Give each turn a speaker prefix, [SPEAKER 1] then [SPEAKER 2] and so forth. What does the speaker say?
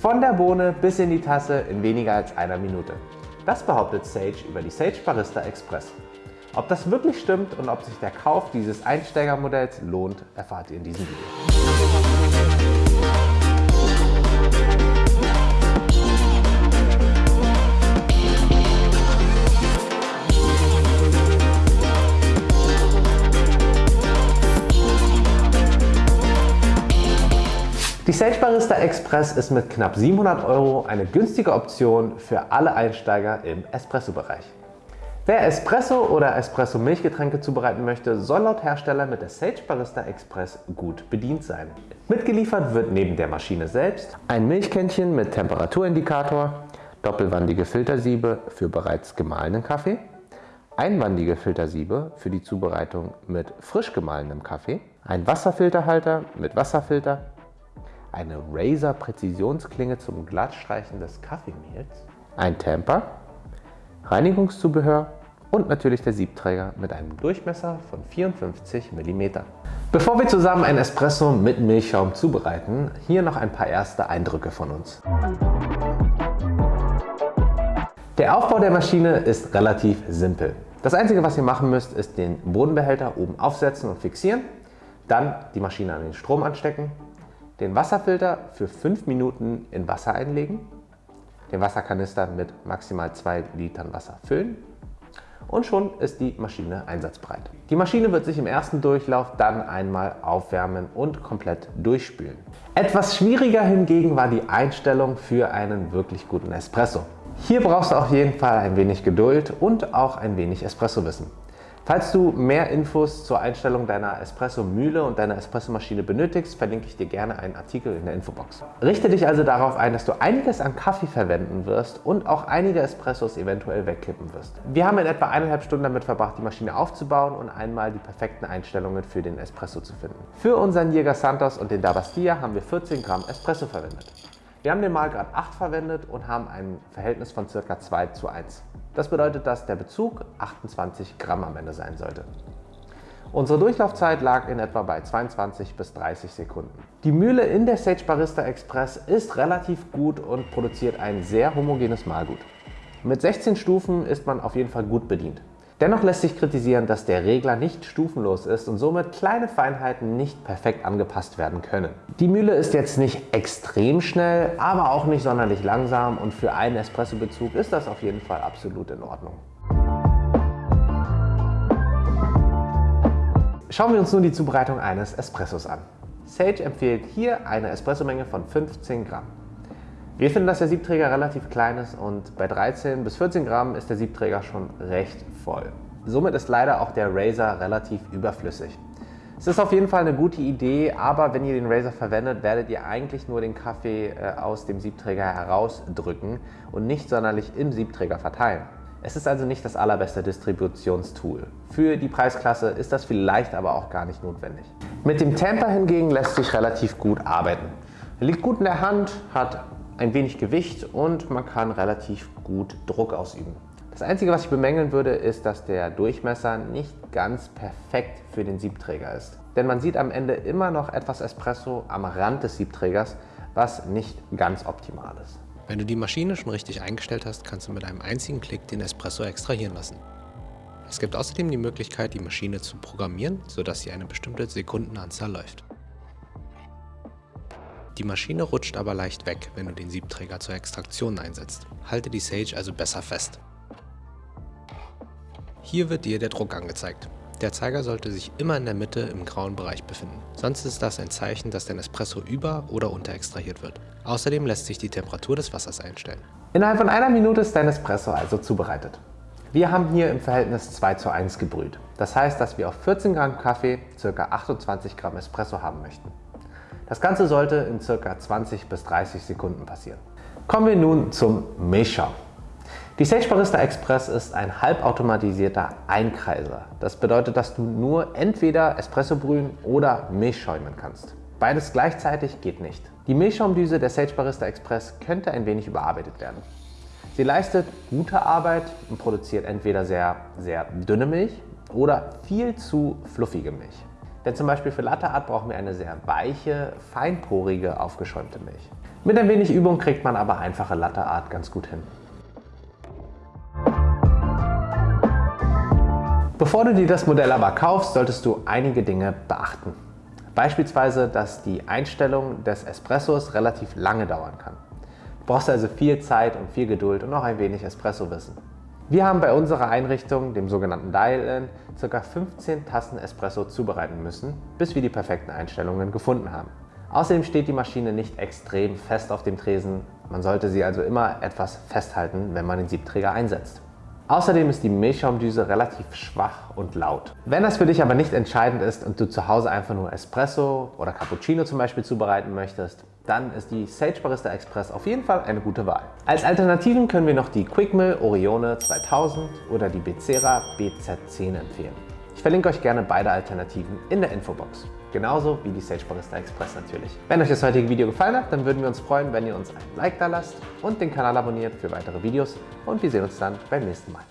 [SPEAKER 1] Von der Bohne bis in die Tasse in weniger als einer Minute. Das behauptet Sage über die Sage Barista Express. Ob das wirklich stimmt und ob sich der Kauf dieses Einsteigermodells lohnt, erfahrt ihr in diesem Video. Die Sage Barista Express ist mit knapp 700 Euro eine günstige Option für alle Einsteiger im Espresso-Bereich. Wer Espresso oder Espresso-Milchgetränke zubereiten möchte, soll laut Hersteller mit der Sage Barista Express gut bedient sein. Mitgeliefert wird neben der Maschine selbst ein Milchkännchen mit Temperaturindikator, doppelwandige Filtersiebe für bereits gemahlenen Kaffee, einwandige Filtersiebe für die Zubereitung mit frisch gemahlenem Kaffee, ein Wasserfilterhalter mit Wasserfilter, eine Razer Präzisionsklinge zum Glattstreichen des Kaffeemehls, ein Tamper, Reinigungszubehör und natürlich der Siebträger mit einem Durchmesser von 54 mm. Bevor wir zusammen ein Espresso mit Milchschaum zubereiten, hier noch ein paar erste Eindrücke von uns. Der Aufbau der Maschine ist relativ simpel. Das einzige was ihr machen müsst ist den Bodenbehälter oben aufsetzen und fixieren, dann die Maschine an den Strom anstecken den Wasserfilter für 5 Minuten in Wasser einlegen, den Wasserkanister mit maximal 2 Litern Wasser füllen und schon ist die Maschine einsatzbereit. Die Maschine wird sich im ersten Durchlauf dann einmal aufwärmen und komplett durchspülen. Etwas schwieriger hingegen war die Einstellung für einen wirklich guten Espresso. Hier brauchst du auf jeden Fall ein wenig Geduld und auch ein wenig Espresso-Wissen. Falls du mehr Infos zur Einstellung deiner Espresso-Mühle und deiner Espresso-Maschine benötigst, verlinke ich dir gerne einen Artikel in der Infobox. Richte dich also darauf ein, dass du einiges an Kaffee verwenden wirst und auch einige Espressos eventuell wegkippen wirst. Wir haben in etwa eineinhalb Stunden damit verbracht, die Maschine aufzubauen und einmal die perfekten Einstellungen für den Espresso zu finden. Für unseren Jäger Santos und den Dabastia haben wir 14 Gramm Espresso verwendet. Wir haben den Mahlgrad 8 verwendet und haben ein Verhältnis von ca. 2 zu 1. Das bedeutet, dass der Bezug 28 Gramm am Ende sein sollte. Unsere Durchlaufzeit lag in etwa bei 22 bis 30 Sekunden. Die Mühle in der Sage Barista Express ist relativ gut und produziert ein sehr homogenes Mahlgut. Mit 16 Stufen ist man auf jeden Fall gut bedient. Dennoch lässt sich kritisieren, dass der Regler nicht stufenlos ist und somit kleine Feinheiten nicht perfekt angepasst werden können. Die Mühle ist jetzt nicht extrem schnell, aber auch nicht sonderlich langsam und für einen Espresso-Bezug ist das auf jeden Fall absolut in Ordnung. Schauen wir uns nun die Zubereitung eines Espressos an. Sage empfiehlt hier eine Espressomenge von 15 Gramm. Wir finden, dass der Siebträger relativ klein ist und bei 13 bis 14 Gramm ist der Siebträger schon recht voll. Somit ist leider auch der Razer relativ überflüssig. Es ist auf jeden Fall eine gute Idee, aber wenn ihr den Razer verwendet, werdet ihr eigentlich nur den Kaffee äh, aus dem Siebträger herausdrücken und nicht sonderlich im Siebträger verteilen. Es ist also nicht das allerbeste Distributionstool. Für die Preisklasse ist das vielleicht aber auch gar nicht notwendig. Mit dem Tamper hingegen lässt sich relativ gut arbeiten. Er liegt gut in der Hand, hat ein wenig Gewicht und man kann relativ gut Druck ausüben. Das Einzige, was ich bemängeln würde, ist, dass der Durchmesser nicht ganz perfekt für den Siebträger ist. Denn man sieht am Ende immer noch etwas Espresso am Rand des Siebträgers, was nicht ganz optimal ist.
[SPEAKER 2] Wenn du die Maschine schon richtig eingestellt hast, kannst du mit einem einzigen Klick den Espresso extrahieren lassen. Es gibt außerdem die Möglichkeit, die Maschine zu programmieren, sodass sie eine bestimmte Sekundenanzahl läuft. Die Maschine rutscht aber leicht weg, wenn du den Siebträger zur Extraktion einsetzt. Halte die Sage also besser fest. Hier wird dir der Druck angezeigt. Der Zeiger sollte sich immer in der Mitte im grauen Bereich befinden. Sonst ist das ein Zeichen, dass dein Espresso über- oder unterextrahiert wird. Außerdem lässt sich die Temperatur des Wassers einstellen.
[SPEAKER 1] Innerhalb von einer Minute ist dein Espresso also zubereitet. Wir haben hier im Verhältnis 2 zu 1 gebrüht. Das heißt, dass wir auf 14 Gramm Kaffee ca. 28 Gramm Espresso haben möchten. Das Ganze sollte in ca. 20 bis 30 Sekunden passieren. Kommen wir nun zum Milchschaum. Die Sage Barista Express ist ein halbautomatisierter Einkreiser. Das bedeutet, dass du nur entweder Espresso brühen oder Milch schäumen kannst. Beides gleichzeitig geht nicht. Die Milchschaumdüse der Sage Barista Express könnte ein wenig überarbeitet werden. Sie leistet gute Arbeit und produziert entweder sehr, sehr dünne Milch oder viel zu fluffige Milch. Denn zum Beispiel für Latte Art brauchen wir eine sehr weiche, feinporige, aufgeschäumte Milch. Mit ein wenig Übung kriegt man aber einfache Latte Art ganz gut hin. Bevor du dir das Modell aber kaufst, solltest du einige Dinge beachten. Beispielsweise, dass die Einstellung des Espressos relativ lange dauern kann. Du brauchst also viel Zeit und viel Geduld und auch ein wenig Espresso-Wissen. Wir haben bei unserer Einrichtung, dem sogenannten Dial-In, ca. 15 Tassen Espresso zubereiten müssen, bis wir die perfekten Einstellungen gefunden haben. Außerdem steht die Maschine nicht extrem fest auf dem Tresen, man sollte sie also immer etwas festhalten, wenn man den Siebträger einsetzt. Außerdem ist die Milchschaumdüse relativ schwach und laut. Wenn das für dich aber nicht entscheidend ist und du zu Hause einfach nur Espresso oder Cappuccino zum Beispiel zubereiten möchtest, dann ist die Sage Barista Express auf jeden Fall eine gute Wahl. Als Alternativen können wir noch die Quickmill Orione 2000 oder die Becera BZ10 empfehlen. Ich verlinke euch gerne beide Alternativen in der Infobox. Genauso wie die Sage Barista Express natürlich. Wenn euch das heutige Video gefallen hat, dann würden wir uns freuen, wenn ihr uns ein Like da lasst und den Kanal abonniert für weitere Videos und wir sehen uns dann beim nächsten Mal.